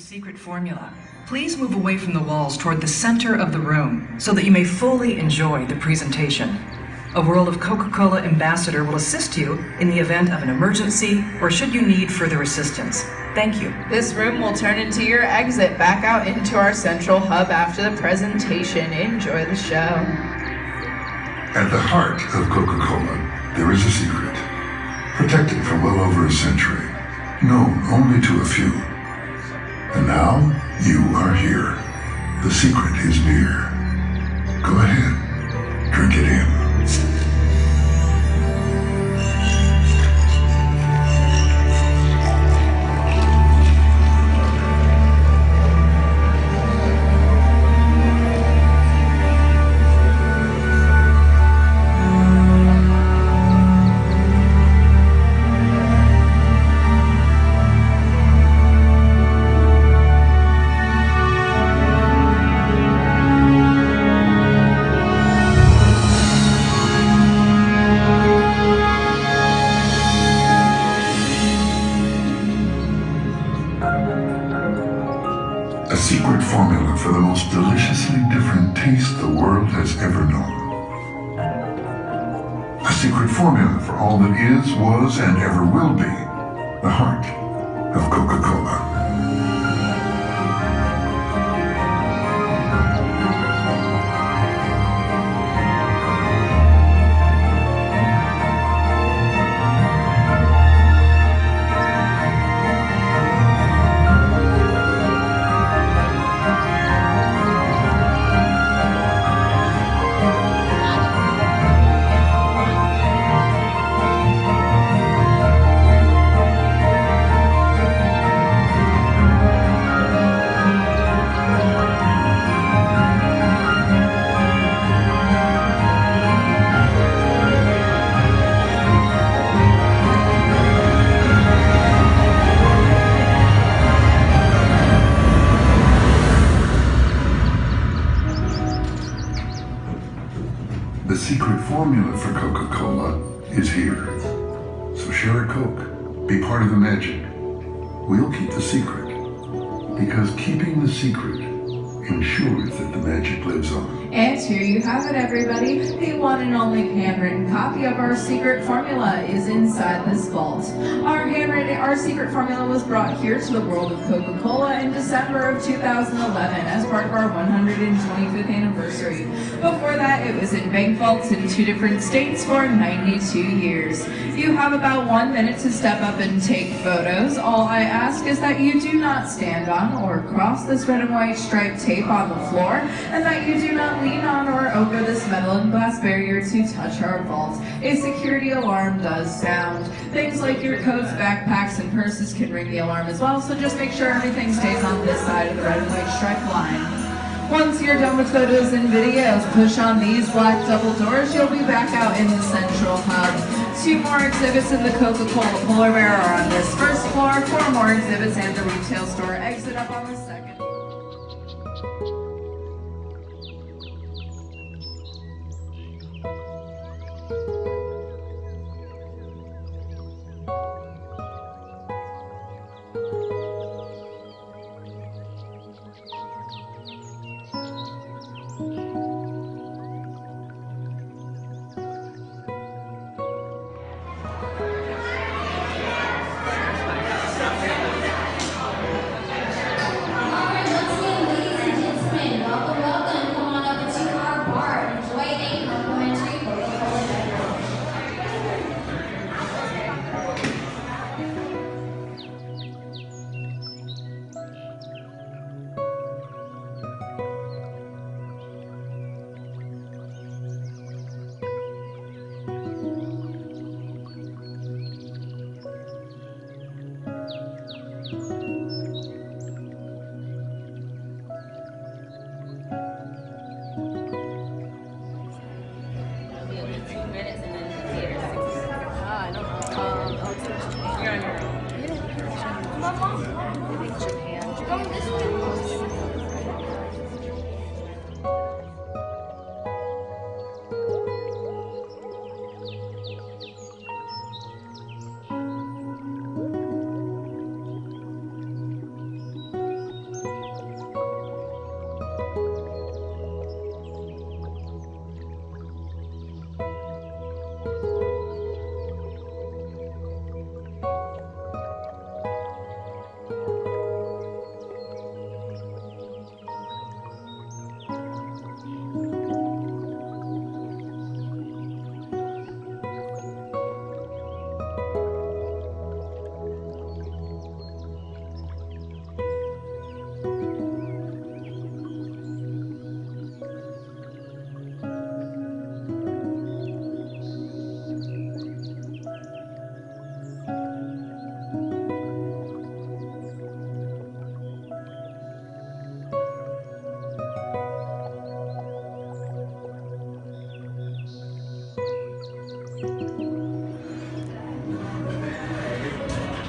secret formula. Please move away from the walls toward the center of the room so that you may fully enjoy the presentation. A World of Coca-Cola ambassador will assist you in the event of an emergency or should you need further assistance. Thank you. This room will turn into your exit back out into our central hub after the presentation. Enjoy the show. At the heart of Coca-Cola, there is a secret, protected for well over a century, known only to a few. And now, you are here. The secret is near. Go ahead, drink it in. Secret formula for all that is, was, and ever will be the heart the secret. Because keeping the secret ensures that the magic lives on. And here you have it, everybody. The one and only handwritten copy of our secret formula is inside this vault. Our handwritten, our secret formula was brought here to the world of Coca-Cola in December of 2011 as part of our 125th anniversary. Before that, it was in bank vaults in two different states for 92 years. You have about one minute to step up and take photos. All I ask is that you do not stand on or cross this red and white striped tape on the floor, and that you do not lean on or over this metal and glass barrier to touch our vault. A security alarm does sound. Things like your coats, backpacks, and purses can ring the alarm as well, so just make sure everything stays on this side of the red and white stripe line. Once you're done with photos and videos, push on these black double doors. You'll be back out in the central hub. Two more exhibits in the Coca-Cola Polar Bear are on this first floor. Four more exhibits and the retail store exit up on the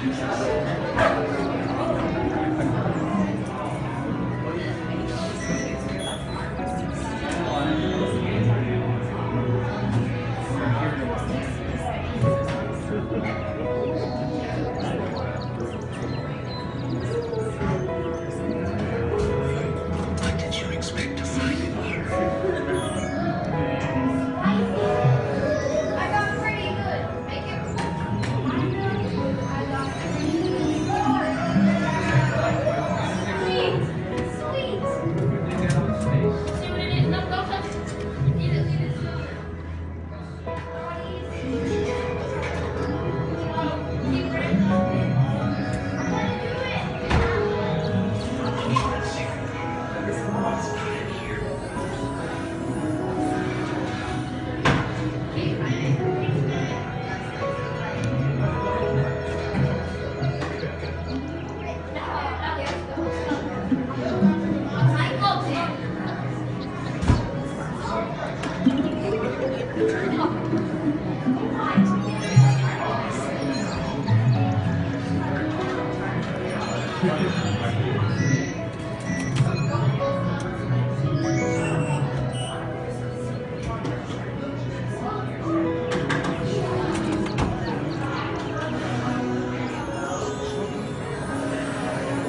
Jesus.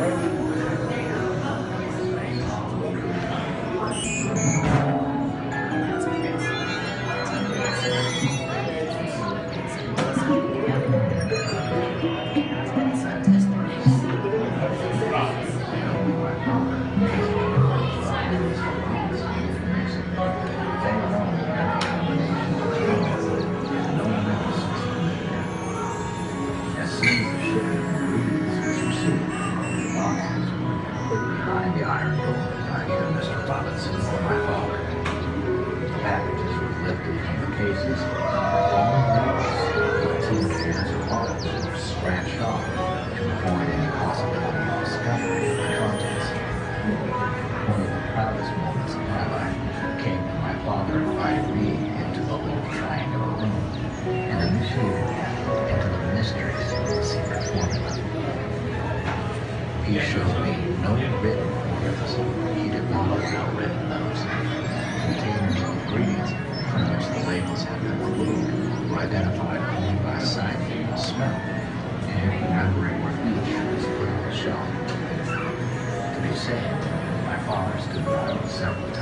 As either Mr. Robinson or my father. The packages were lifted from the cases, all notes, the two of bottles were scratched off to avoid any possibility of discovery of the contents. One of the proudest moments of my life came when my father invited me into the little triangular room and initiated me into the mysteries of the secret formula. He showed me no written formulas. Were identified only by sight and smell, and remembering where each was put on the shelf. To be safe, my father stood by me